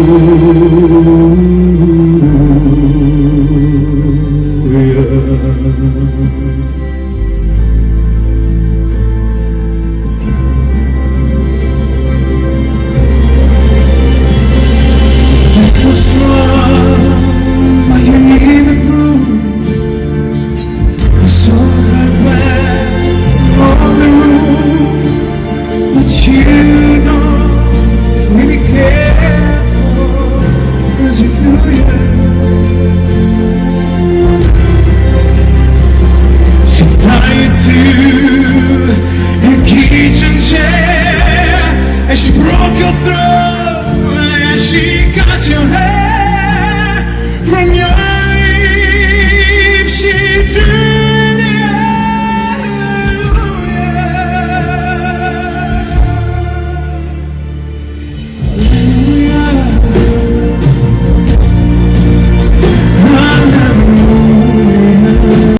broke do